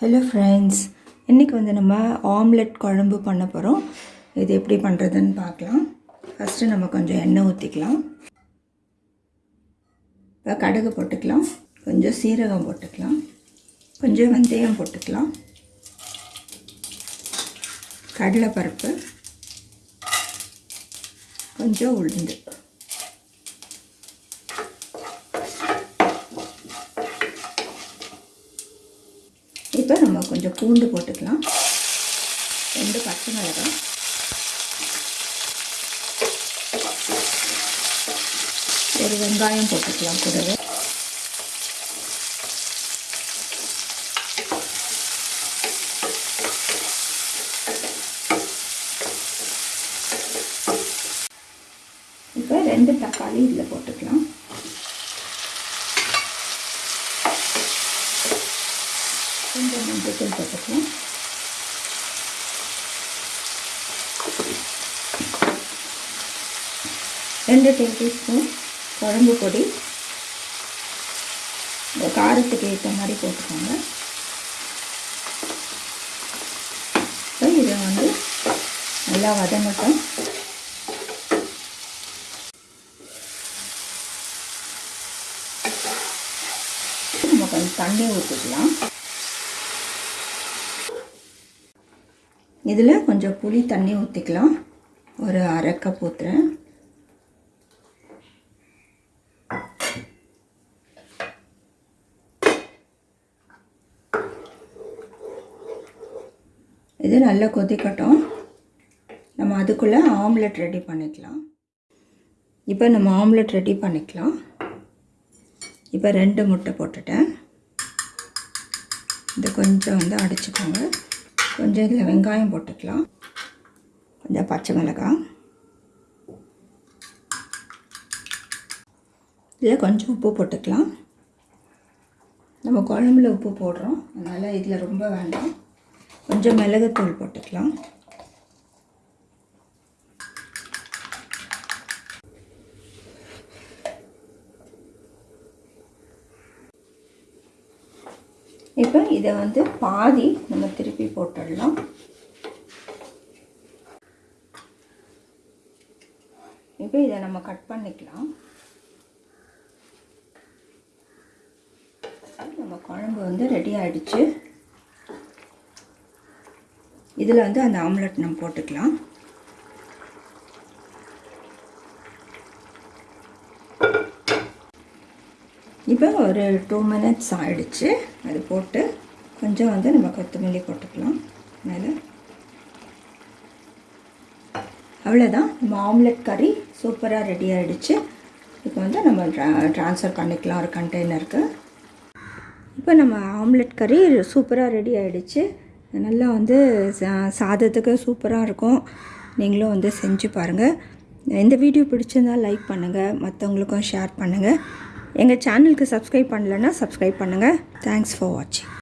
Hello friends இன்றைக்கி வந்து நம்ம ஆம்லெட் குழம்பு பண்ண போகிறோம் இது எப்படி பண்ணுறதுன்னு பார்க்கலாம். ஃபஸ்ட்டு நம்ம கொஞ்சம் எண்ணெய் ஊற்றிக்கலாம் இப்போ கடுகு போட்டுக்கலாம். கொஞ்சம் சீரகம் போட்டுக்கலாம். கொஞ்சம் வெந்தயம் போட்டுக்கலாம். கடலைப்பருப்பு. கொஞ்சம் உளுந்து. இப்போ நம்ம கொஞ்சம் பூண்டு போட்டுக்கலாம். ரெண்டு பச்சை மிளகாய். ஒரு வெங்காயம் போட்டுக்கலாம் கூடவே. இப்போ ரெண்டு தக்காளி இதில் போட்டுக்கலாம். கொஞ்சம் மஞ்சள் போட்டுக்கலாம். ரெண்டு டேபிள் ஸ்பூன் குழம்பு பொடி. இந்த காரத்துக்கு ஏற்ற மாதிரி போட்டுக்கோங்க. இப்போ இதை வந்து நல்லா வதங்கட்டும். நம்ம கொஞ்சம் தண்ணி ஊற்றிக்கலாம் இதில் கொஞ்சம் புளி தண்ணி ஊற்றிக்கலாம் ஒரு அரை கப் ஊற்றுறேன் இது நல்லா கொதிக்கட்டும். நம்ம அதுக்குள்ளே ஆம்லெட் ரெடி பண்ணிக்கலாம். இப்போ நம்ம ஆம்லெட் ரெடி பண்ணிக்கலாம். இப்போ ரெண்டு முட்டை போட்டுட்டேன். இது கொஞ்சம் வந்து அடிச்சுக்கோங்க. கொஞ்சம் இதில் வெங்காயம் போட்டுக்கலாம். கொஞ்சம் பச்சை மிளகாய் இதில் கொஞ்சம் உப்பு போட்டுக்கலாம். நம்ம குழம்புல உப்பு போடுறோம். அதனால் இதில் ரொம்ப வேண்டாம். கொஞ்சம் மிளகுத்தூள் போட்டுக்கலாம். இப்போ இதை வந்து பாதி நம்ம திருப்பி போட்டுடலாம். இப்போ இதை நம்ம கட் பண்ணிக்கலாம். நம்ம குழம்பு வந்து ரெடி ஆகிடுச்சு இதில் வந்து அந்த ஆம்லெட் நம்ம போட்டுக்கலாம். இப்போ ஒரு டூ மினிட்ஸ் ஆகிடுச்சு அது போட்டு கொஞ்சம் வந்து நம்ம கொத்தமல்லி போட்டுக்கலாம். மேலே. அவ்வளோதான் நம்ம ஆம்லெட் கறி சூப்பராக ரெடி ஆகிடுச்சு இப்போ வந்து நம்ம ட்ரா ட்ரான்ஸ்ஃபர் பண்ணிக்கலாம். ஒரு கண்டெய்னருக்கு இப்போ நம்ம ஆம்லெட் கறி சூப்பராக ரெடி ஆகிடுச்சு நல்லா வந்து சா சாதத்துக்கு சூப்பராக இருக்கும். நீங்களும் வந்து செஞ்சு பாருங்கள் இந்த வீடியோ பிடிச்சிருந்தால் லைக் பண்ணுங்கள் மற்றவங்களுக்கும் ஷேர் பண்ணுங்கள் எங்கள் சேனலுக்கு சப்ஸ்கிரைப் பண்ணலன்னா சப்ஸ்கிரைப் பண்ணுங்கள் தேங்க்ஸ் ஃபார் வாட்சிங்